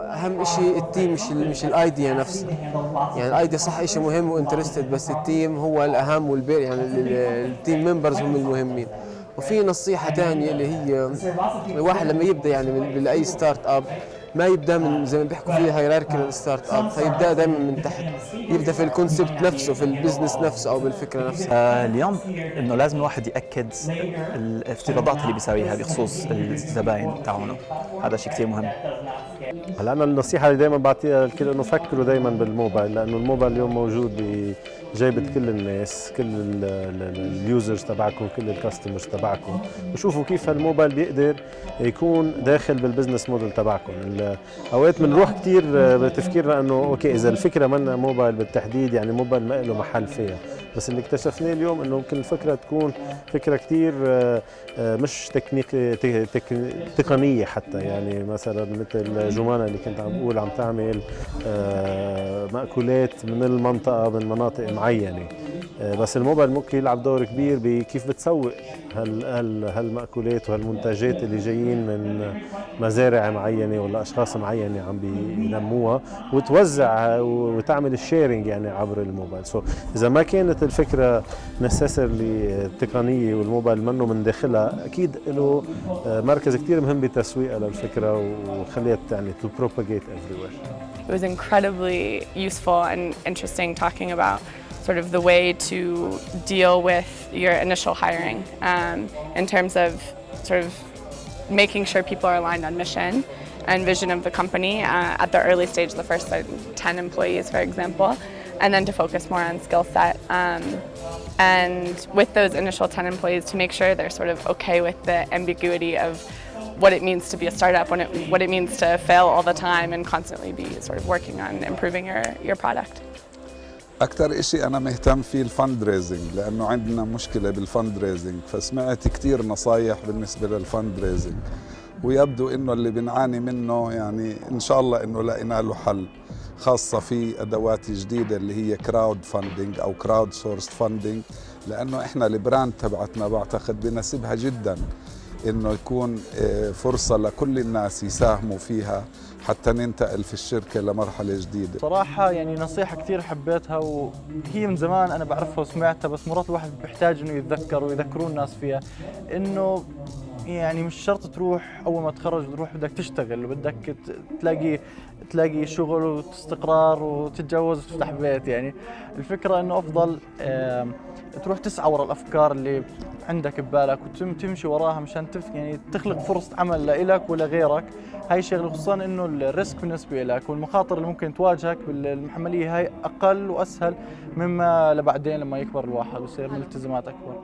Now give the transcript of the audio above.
أهم شيء ال team مش ال- مش ال idea نفسها يعني ال idea صح شيء مهم و interested بس ال team هو الأهم والبير يعني ال- ال- ال team members هم المهمين. وفي نصيحة ثانية اللي هي الواحد لما يبدأ يعني من by startup ما يبدأ من زي ما بيحكوا فيه hierarchy startup فيبدأ دائما من تحت. يبدأ في ال concept نفسه في ال business نفسه أو بالفكرة نفسها. آه، اليوم إنه لازم الواحد يأكد الافتراضات اللي بيساويها بخصوص الزباين تاعونه هذا شيء كثير مهم. هلا أنا النصيحة اللي دائما بعطيها للكل إنه فكروا دائما بالموبايل لأنه الموبايل اليوم موجود بجيبة كل الناس كل ال- ال- ال users تبعكم كل ال customers تبعكم. وشوفوا كيف هالموبايل بيقدر يكون داخل بال business model تبعكم. أوقات بنروح كثير بتفكيرنا انه okay إذا الفكرة منا موبايل بالتحديد يعني موبايل ما له محل فيها. بس اللي اكتشفناه اليوم إنه ممكن الفكرة تكون فكرة كثير مش تكنيك تك- تك- تقنية حتى. يعني مثلا مثل جمانة اللي كنت عم بقول عم تعمل آه، مأكولات من المنطقة من مناطق معينة. آه، بس الموبايل ممكن يلعب دور كبير بكيف بتسوق هال هال هالمأكولات وهالمنتجات اللي جايين من مزارع معينة ولا أشخاص معينة عم بينموها وتوزع وتعمل ال sharing يعني عبر الموبايل. so إذا ما كانت الفكرة نسيسرلي تقنية والموبايل منه من داخلها أكيد له آه، مركز كثير مهم بتسويقها للفكرة وخليها يعني to propagate everywhere. It was incredibly useful and interesting talking about sort of the way to deal with your initial hiring um, in terms of sort of making sure people are aligned on mission and vision of the company uh, at the early stage, the first like, 10 employees, for example, and then to focus more on skill set. Um, and with those initial 10 employees, to make sure they're sort of okay with the ambiguity of what it means to be a startup, when it, what it means to fail all the time and constantly be sort of working on improving your, your product. أكثر إشي أنا مهتم فيه الفند ريزنج لأنه عندنا مشكلة بالفند ريزنج فسمعت كتير نصايح بالنسبة للفند ريزنج ويبدو إنه اللي بنعاني منه يعني إن شاء الله إنه لقينا له حل خاصة في أدوات جديدة اللي هي crowdfunding أو crowdsource funding لأنه إحنا ال brand تبعتنا بعتقد بناسبها جدا إنه يكون آه، فرصة لكل الناس يساهموا فيها حتى ننتقل في الشركة لمرحلة جديدة. صراحة يعني نصيحة كثير حبيتها وهي من زمان أنا بعرفها وسمعتها بس مرات الواحد بيحتاج إنه يتذكر ويذكرون الناس فيها. إنه يعني مش شرط تروح أول ما تخرج وتروح بدك تشتغل وبدك ت- تلاقي تلاقي شغل واستقرار وتتجوز وتفتح بيت يعني. الفكرة إنه أفضل آم، تروح تسعى ورا الأفكار اللي عندك ببالك وتم تمشي وراها مشان تف يعني تخلق فرصة عمل لإلك ولغيرك هاي شغلة خصوصا إنه الريسك بالنسبة لك والمخاطر اللي ممكن تواجهك بالمحملية هاي أقل وأسهل مما لبعدين لما يكبر الواحد ويصير ملتزمات أكبر.